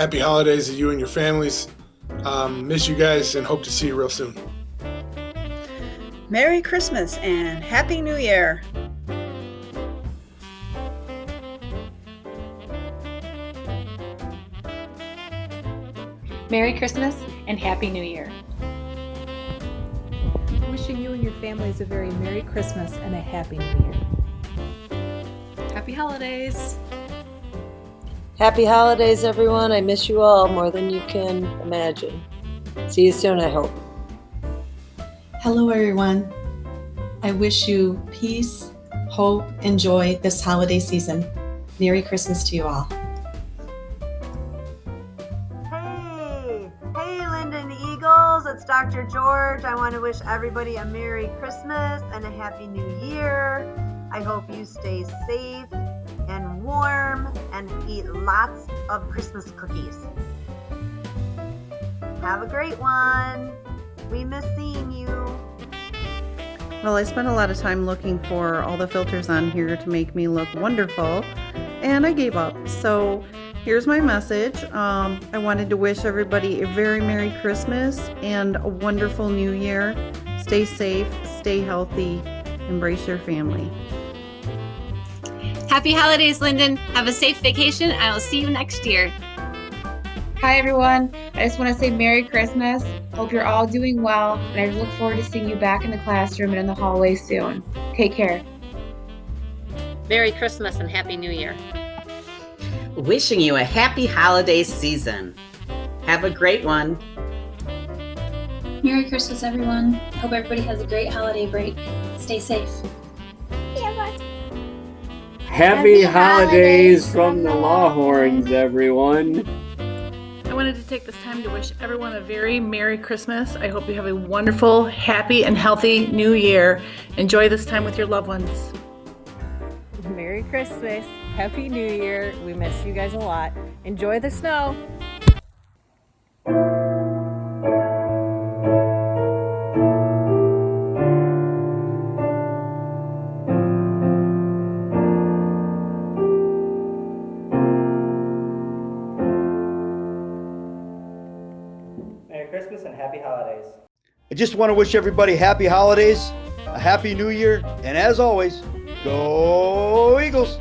happy holidays to you and your families. Um, miss you guys and hope to see you real soon. Merry Christmas and Happy New Year. Merry Christmas and Happy New Year. Wishing you and your families a very Merry Christmas and a Happy New Year. Happy holidays. Happy holidays, everyone. I miss you all more than you can imagine. See you soon, I hope. Hello, everyone. I wish you peace, hope, and joy this holiday season. Merry Christmas to you all. Hey, hey, Linden Eagles. It's Dr. George. I want to wish everybody a Merry Christmas and a Happy New Year. I hope you stay safe and warm and eat lots of Christmas cookies. Have a great one. We miss seeing you. Well, I spent a lot of time looking for all the filters on here to make me look wonderful, and I gave up. So here's my message. Um, I wanted to wish everybody a very Merry Christmas and a wonderful New Year. Stay safe, stay healthy, embrace your family. Happy holidays, Linden. Have a safe vacation. I will see you next year. Hi, everyone. I just want to say Merry Christmas. Hope you're all doing well, and I look forward to seeing you back in the classroom and in the hallway soon. Take care. Merry Christmas and Happy New Year. Wishing you a happy holiday season. Have a great one. Merry Christmas, everyone. Hope everybody has a great holiday break. Stay safe. Happy, holidays from the Lawhorns, everyone. I wanted to take this time to wish everyone a very Merry Christmas. I hope you have a wonderful, happy, and healthy new year. Enjoy this time with your loved ones. Merry Christmas. Happy New Year. We miss you guys a lot. Enjoy the snow. Christmas and happy holidays. I just want to wish everybody happy holidays, a happy new year, and as always, go Eagles!